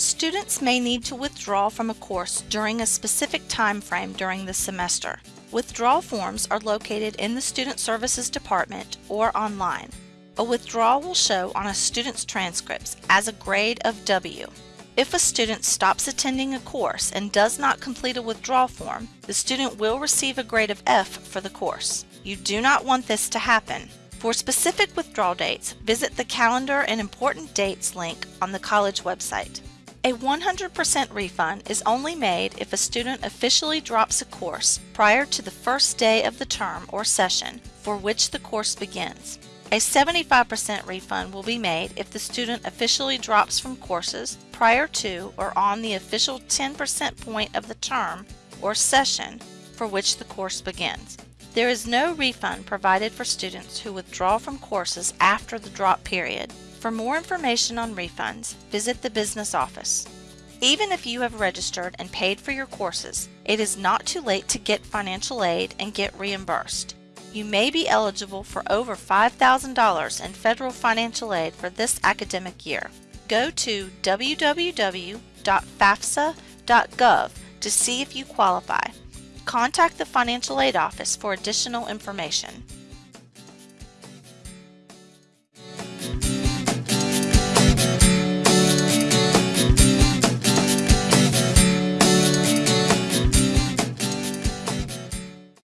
Students may need to withdraw from a course during a specific time frame during the semester. Withdrawal forms are located in the Student Services Department or online. A withdrawal will show on a student's transcripts as a grade of W. If a student stops attending a course and does not complete a withdrawal form, the student will receive a grade of F for the course. You do not want this to happen. For specific withdrawal dates, visit the Calendar and Important Dates link on the college website. A 100% refund is only made if a student officially drops a course prior to the first day of the term or session for which the course begins. A 75% refund will be made if the student officially drops from courses prior to or on the official 10% point of the term or session for which the course begins. There is no refund provided for students who withdraw from courses after the drop period. For more information on refunds, visit the business office. Even if you have registered and paid for your courses, it is not too late to get financial aid and get reimbursed. You may be eligible for over $5,000 in federal financial aid for this academic year. Go to www.fafsa.gov to see if you qualify. Contact the Financial Aid Office for additional information.